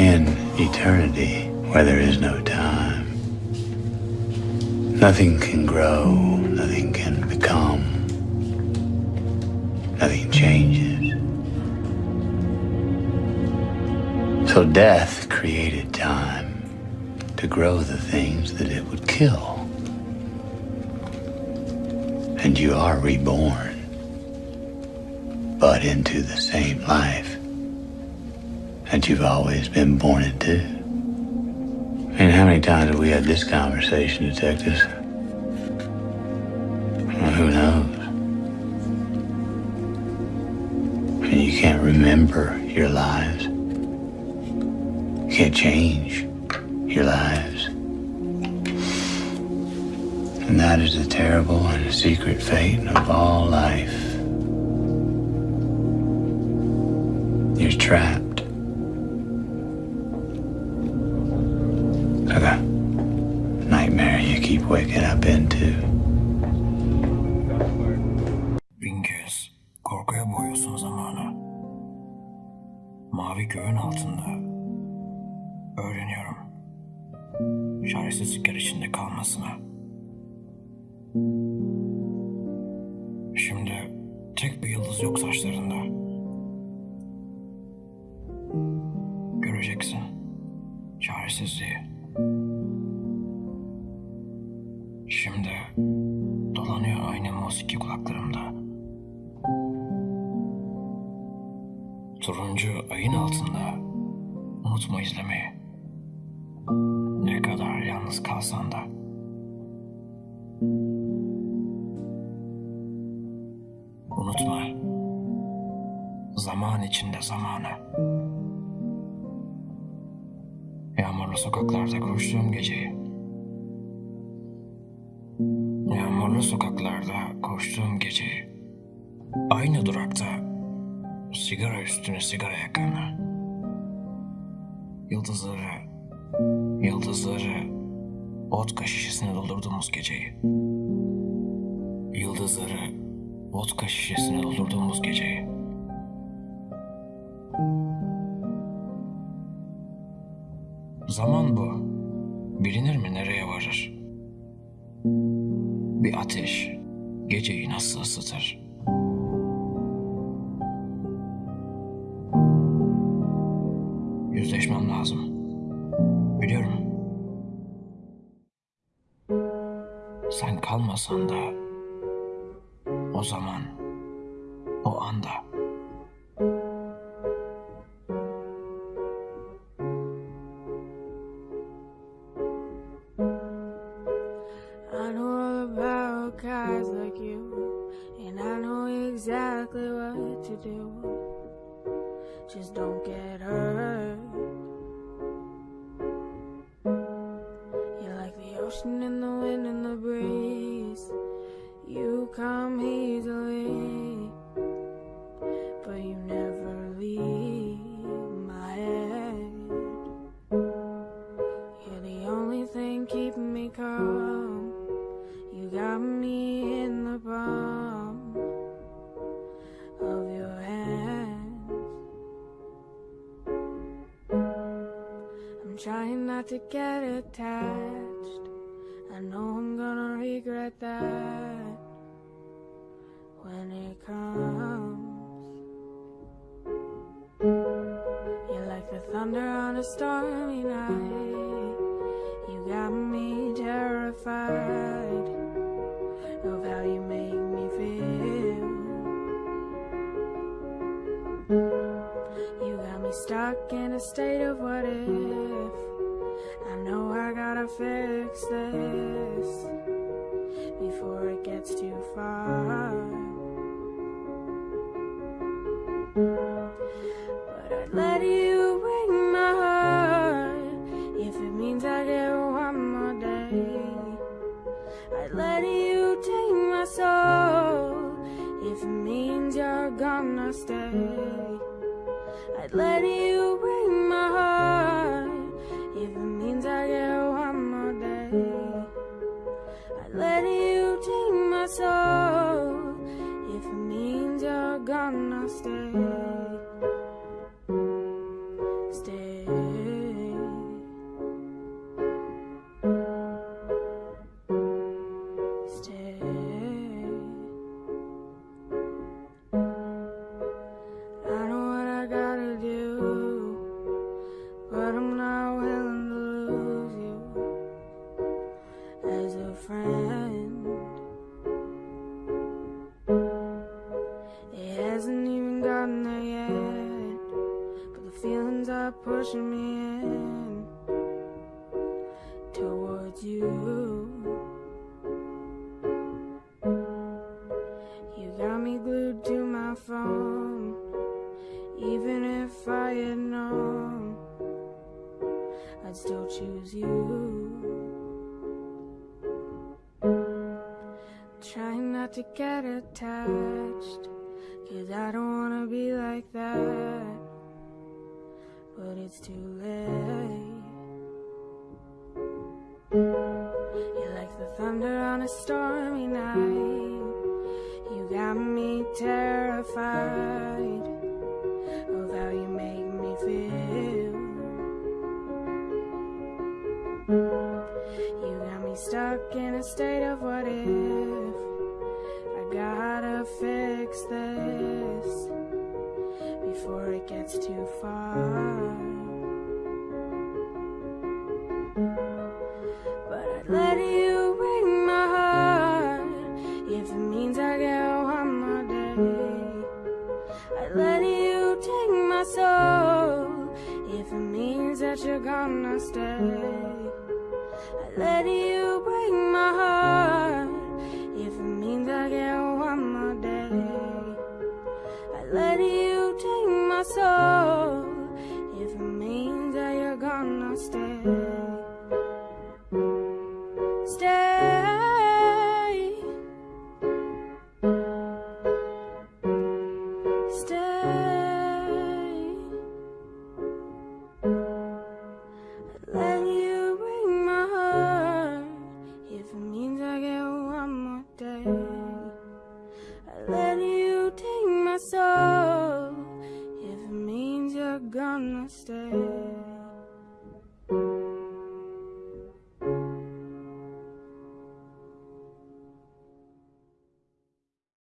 In eternity, where there is no time, nothing can grow, nothing can become, nothing changes. So death created time to grow the things that it would kill. And you are reborn, but into the same life that you've always been born into. And how many times have we had this conversation, detectives? Well, who knows? And you can't remember your lives. You can't change your lives. And that is the terrible and secret fate of all life. You're trapped. Waking up into. Bin korkuya boğuyorsun zamanı. Mavi göğün altında. Öğreniyorum. Çaresizlikler içinde kalmasına. Şimdi tek bir yıldız yok saçlarında. Turuncu ayın altında unutma izlemeyi. Ne kadar yalnız kalsan da. Unutma. Zaman içinde zamanı. Yağmurlu sokaklarda koştuğum geceyi. Yağmurlu sokaklarda koştuğum geceyi. Aynı durakta sigara üstüne sigara yakan. Yıldızları, yıldızları vodka şişesine doldurduğumuz geceyi. Yıldızları vodka şişesine doldurduğumuz geceyi. Zaman bu. Bilinir mi nereye varır? Bir ateş geceyi nasıl ısıtır? I know all about guys like you, and I know exactly what to do. Just don't get hurt. You're like the ocean and the wind and the breeze. Come easily, but you never leave my head. You're the only thing keeping me calm. You got me in the palm of your hands. I'm trying not to get attached. I know I'm gonna regret that a stormy night. You got me terrified of how you make me feel. You got me stuck in a state of what if. I know I gotta fix this before it gets too far. Means I get one more day. I'd let you take my soul if it means you're gonna stay. I'd let you but I'm not willing to lose you as a friend. It hasn't even gotten there yet, but the feelings are pushing me in towards you. You got me glued to my phone, even if I had known. I'd still choose you. Trying not to get attached, cause I don't wanna be like that. But it's too late. You're like the thunder on a stormy night. You got me terrified a state of what if. I gotta fix this before it gets too far. But I'd let you break my heart if it means I get one more day. I'd let you take my soul if it means that you're gonna stay. I'd let you break my heart if it means I get one more day. I'd let you take my soul stay.